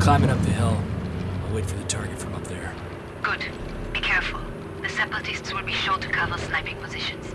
climbing up the hill. I'll wait for the target from up there. Good. Be careful. The separatists will be sure to cover sniping positions.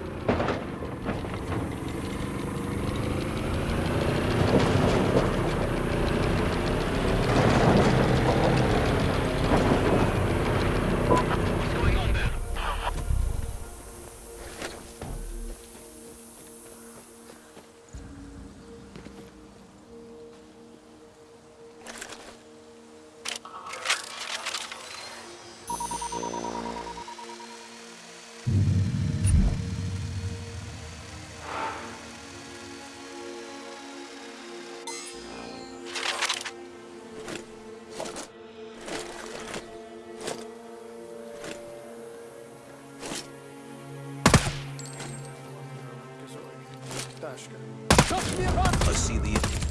I see the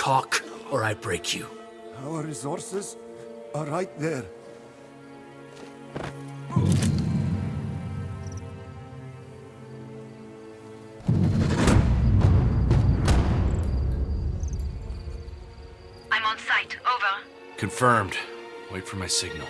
Talk, or I break you. Our resources are right there. I'm on site. Over. Confirmed. Wait for my signal.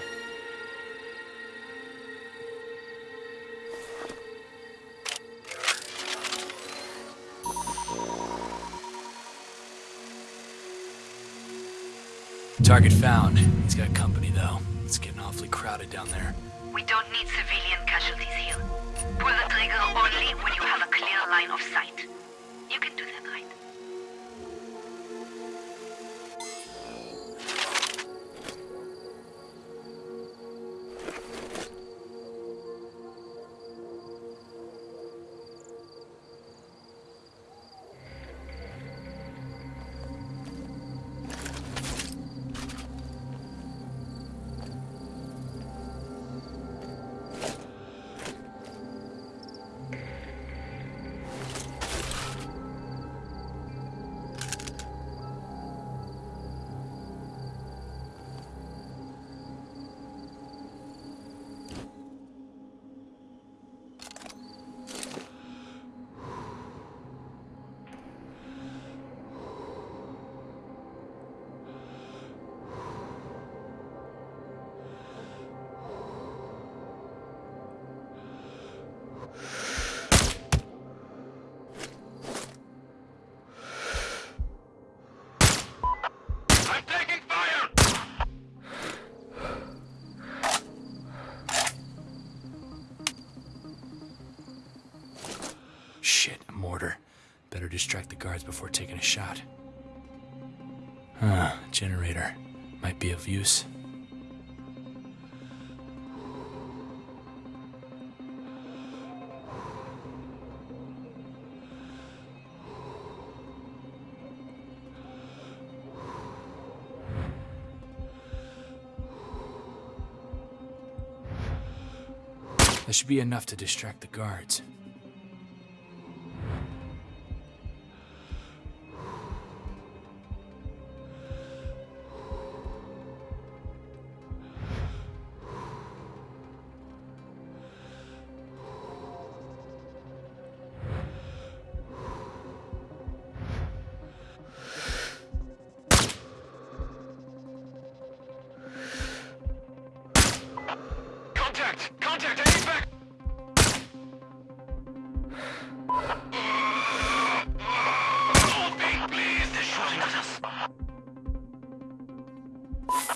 Target found. He's got company, though. It's getting awfully crowded down there. We don't need civilian casualties here. Distract the guards before taking a shot. Huh, generator. Might be of use. That should be enough to distract the guards.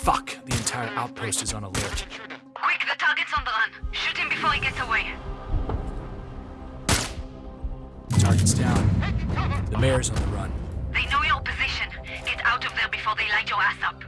Fuck! The entire outpost is on alert. Quick, the target's on the run. Shoot him before he gets away. Target's down. The mayor's on the run. They know your position. Get out of there before they light your ass up.